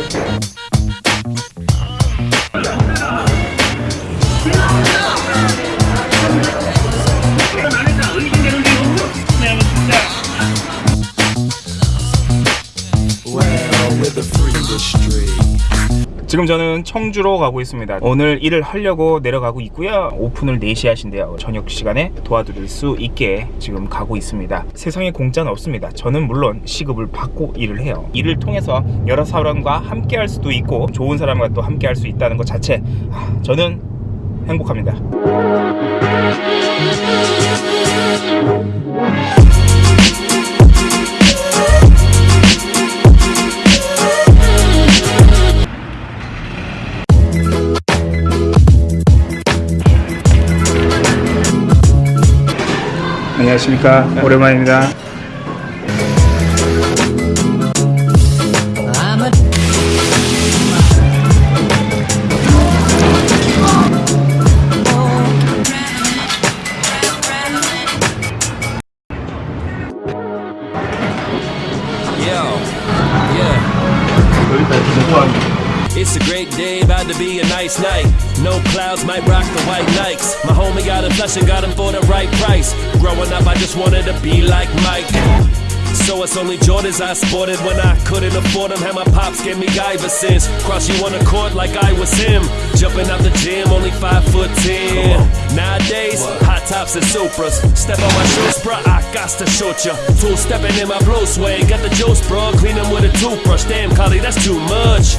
Thank 지금 저는 청주로 가고 있습니다. 오늘 일을 하려고 내려가고 있고요. 오픈을 4시 하신대요. 저녁 시간에 도와드릴 수 있게 지금 가고 있습니다. 세상에 공짜는 없습니다. 저는 물론 시급을 받고 일을 해요. 일을 통해서 여러 사람과 함께 할 수도 있고 좋은 사람과 또 함께 할 수 있다는 것 자체 아, 저는 행복합니다. 안녕하십니까. 오랜만입니다. It's a great day, about to be a nice night. No clouds might rock the white Nikes. My homie got a flush and got him for the right price. Growing up, I just wanted to be like Mike. So it's only Jordans I sported when I couldn't afford them. Had my pops give me Iversons. Cross you on the court like I was him. Jumping out the gym, only five foot ten. Nowadays, hot tops and Supras. Step on my shoes, bruh, I got to shoot ya. Two stepping in my blue suede. Got the juice, bruh. Clean 'em with a toothbrush. Damn, Collie, that's too much.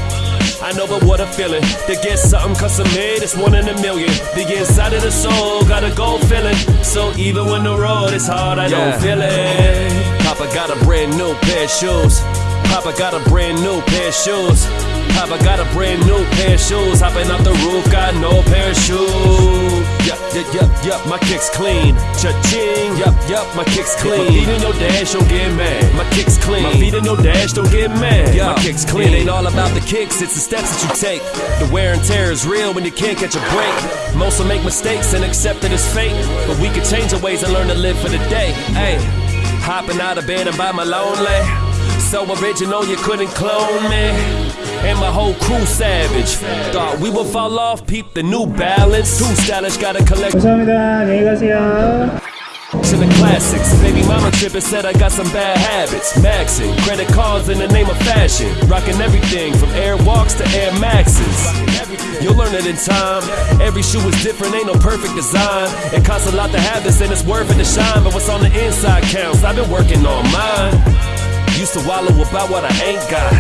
I know, but what a feeling to get something custom made. It's one in a million. The inside of the soul got a gold feeling. So even when the road is hard, I don't feel it. Papa got a brand new pair of shoes. Papa got a brand new pair of shoes. Papa got a brand new pair of shoes. Hopping out the roof, got no parachute. Yup, yup, yup, yup, my kicks clean. Cha-ching, yup, yup, my kicks clean. My feet in your dash, don't get mad. My kicks clean. My feet in your dash, don't get mad. My kicks clean. It ain't all about the kicks, it's the steps that you take. The wear and tear is real when you can't catch a break. Most will make mistakes and accept that it's fate. But we can change our ways and learn to live for the day. Hey, hopping out of bed and by my lonely. So original, you couldn't clone me. And my whole crew savage. Thought we would fall off, peep the new balance. Too stylish, got a collection 감사합니다. 안녕히 가세요. of the classics. Baby mama trippin' said I got some bad habits. Maxing, credit cards in the name of fashion. Rocking everything from Air Walks to Air Maxes. You'll learn it in time. Every shoe is different, ain't no perfect design. It costs a lot to have this and it's worth it to shine. But what's on the inside counts. I've been working on mine. Used to wallow about what I ain't got.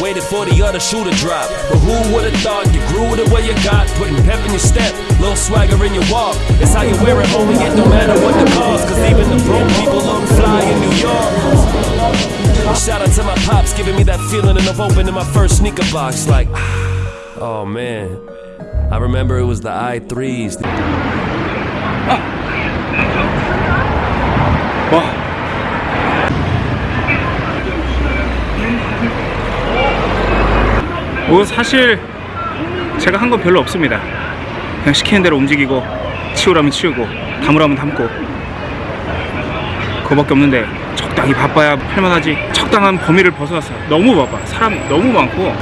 Waited for the other shoe to drop. But who would've thought you grew the way you got? Putting pep in your step, little swagger in your walk. It's how you wear it, homie. It don't matter what the cost. Cause even the broke people look fly in New York. Shout out to my pops giving me that feeling of opening my first sneaker box. Like, oh man. I remember it was the i3s. 뭐 사실 제가 한 건 별로 없습니다. 그냥 시키는 대로 움직이고 치우라면 치우고 담으라면 담고 그거밖에 없는데 적당히 바빠야 할만하지 적당한 범위를 벗어났어요. 너무 바빠. 사람 너무 많고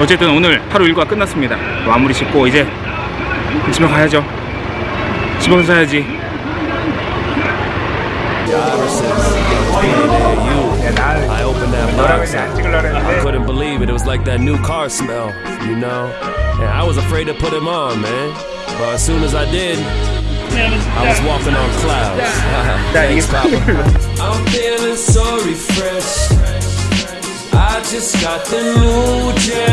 어쨌든 오늘 하루 일과 끝났습니다. 마무리 짓고 이제 집에 가야죠. 집 와서 자야지. That box. I, I couldn't believe it. It was like that new car smell, you know? And I was afraid to put him on, man. But as soon as I did, I was walking on clouds. Thanks, Papa. I'm feeling so refreshed. I just got the new J.